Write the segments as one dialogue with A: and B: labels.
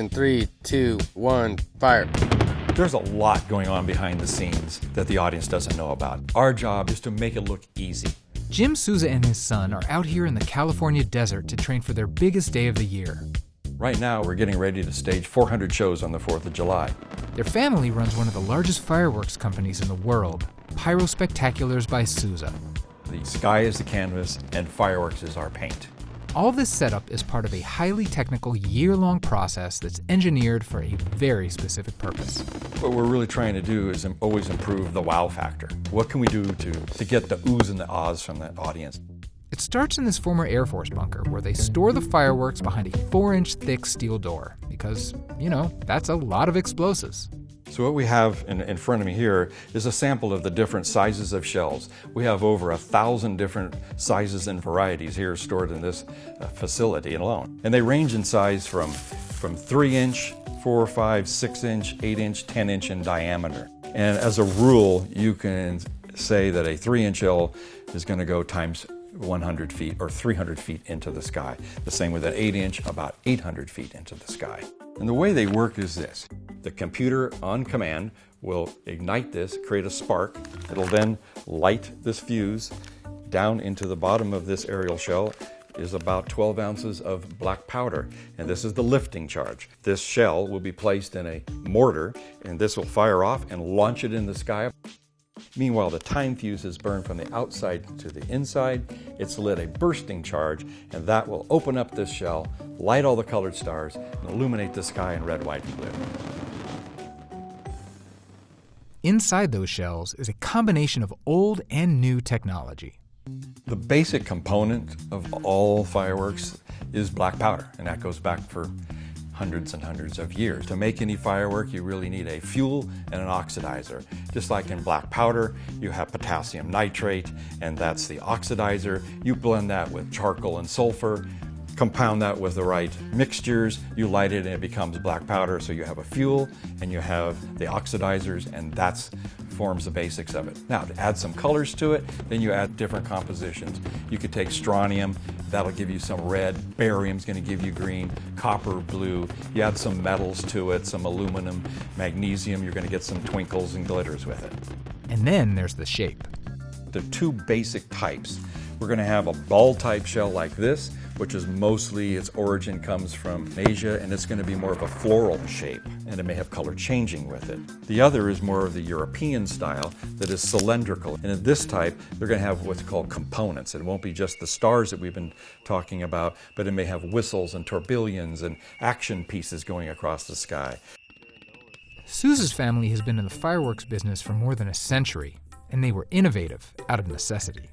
A: In three, two, one, fire.
B: There's a lot going on behind the scenes that the audience doesn't know about. Our job is to make it look easy.
C: Jim Souza and his son are out here in the California desert to train for their biggest day of the year.
B: Right now, we're getting ready to stage 400 shows on the 4th of July.
C: Their family runs one of the largest fireworks companies in the world, Pyro Spectaculars by Souza.
B: The sky is the canvas, and fireworks is our paint.
C: All this setup is part of a highly technical year long process that's engineered for a very specific purpose.
B: What we're really trying to do is always improve the wow factor. What can we do to, to get the oohs and the ahs from the audience?
C: It starts in this former Air Force bunker where they store the fireworks behind a 4 inch thick steel door because, you know, that's a lot of explosives.
B: So what we have in, in, front of me here is a sample of the different sizes of shells. We have over a thousand different sizes and varieties here stored in this uh, facility alone. And they range in size from, from three inch, four, five, six inch, eight inch, 10 inch in diameter. And as a rule, you can say that a three inch shell is gonna go times 100 feet or 300 feet into the sky. The same with an 8 inch, about 800 feet into the sky. And the way they work is this. The computer on command will ignite this, create a spark. It'll then light this fuse down into the bottom of this aerial shell is about 12 ounces of black powder, and this is the lifting charge. This shell will be placed in a mortar, and this will fire off and launch it in the sky. Meanwhile, the time fuse is burned from the outside to the inside. It's lit a bursting charge, and that will open up this shell, light all the colored stars, and illuminate the sky in red, white, and blue.
C: Inside those shells is a combination of old and new technology.
B: The basic component of all fireworks is black powder, and that goes back for hundreds and hundreds of years. To make any firework, you really need a fuel and an oxidizer. Just like in black powder, you have potassium nitrate, and that's the oxidizer. You blend that with charcoal and sulfur, compound that with the right mixtures, you light it and it becomes black powder. So you have a fuel and you have the oxidizers and that's forms the basics of it. Now to add some colors to it, then you add different compositions. You could take strontium, that'll give you some red, barium's gonna give you green, copper, blue. You add some metals to it, some aluminum, magnesium, you're gonna get some twinkles and glitters with it.
C: And then there's the shape.
B: The two basic types. We're gonna have a ball type shell like this, which is mostly its origin comes from Asia and it's going to be more of a floral shape and it may have color changing with it. The other is more of the European style that is cylindrical and in this type they're going to have what's called components. It won't be just the stars that we've been talking about but it may have whistles and tourbillons and action pieces going across the sky.
C: Souza's family has been in the fireworks business for more than a century and they were innovative out of necessity.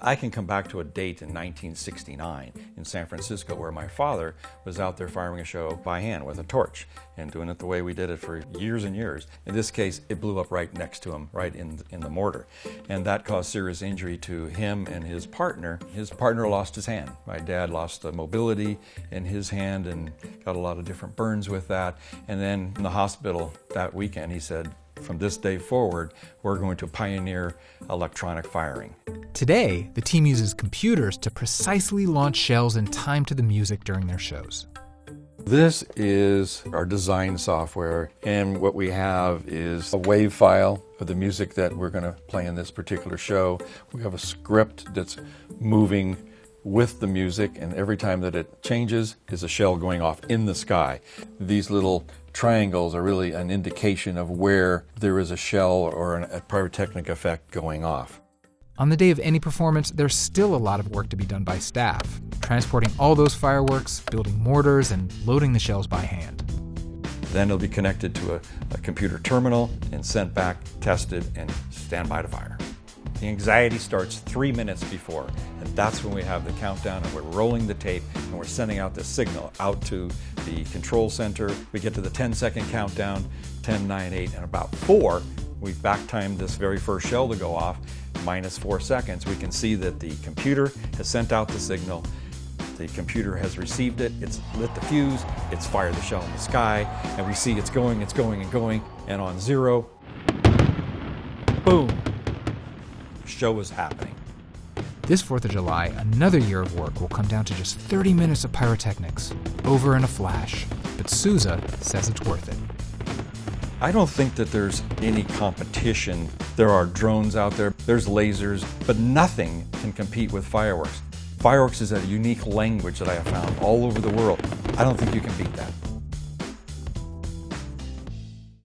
B: I can come back to a date in 1969 in San Francisco where my father was out there firing a show by hand with a torch and doing it the way we did it for years and years. In this case, it blew up right next to him, right in, in the mortar. And that caused serious injury to him and his partner. His partner lost his hand. My dad lost the mobility in his hand and got a lot of different burns with that. And then in the hospital that weekend, he said, from this day forward, we're going to pioneer electronic firing.
C: Today, the team uses computers to precisely launch shells in time to the music during their shows.
B: This is our design software, and what we have is a wave file of the music that we're going to play in this particular show. We have a script that's moving with the music, and every time that it changes is a shell going off in the sky. These little triangles are really an indication of where there is a shell or an, a pyrotechnic effect going off.
C: On the day of any performance, there's still a lot of work to be done by staff, transporting all those fireworks, building mortars, and loading the shells by hand.
B: Then it'll be connected to a, a computer terminal and sent back, tested, and stand by to fire. The anxiety starts three minutes before, and that's when we have the countdown and we're rolling the tape and we're sending out the signal out to the control center. We get to the 10 second countdown, 10, 9, 8, and about four, we've back timed this very first shell to go off, minus four seconds. We can see that the computer has sent out the signal. The computer has received it, it's lit the fuse, it's fired the shell in the sky, and we see it's going, it's going, and going, and on zero, boom, show is happening.
C: This 4th of July, another year of work will come down to just 30 minutes of pyrotechnics, over in a flash. But Souza says it's worth it.
B: I don't think that there's any competition. There are drones out there, there's lasers, but nothing can compete with fireworks. Fireworks is a unique language that I have found all over the world. I don't think you can beat that.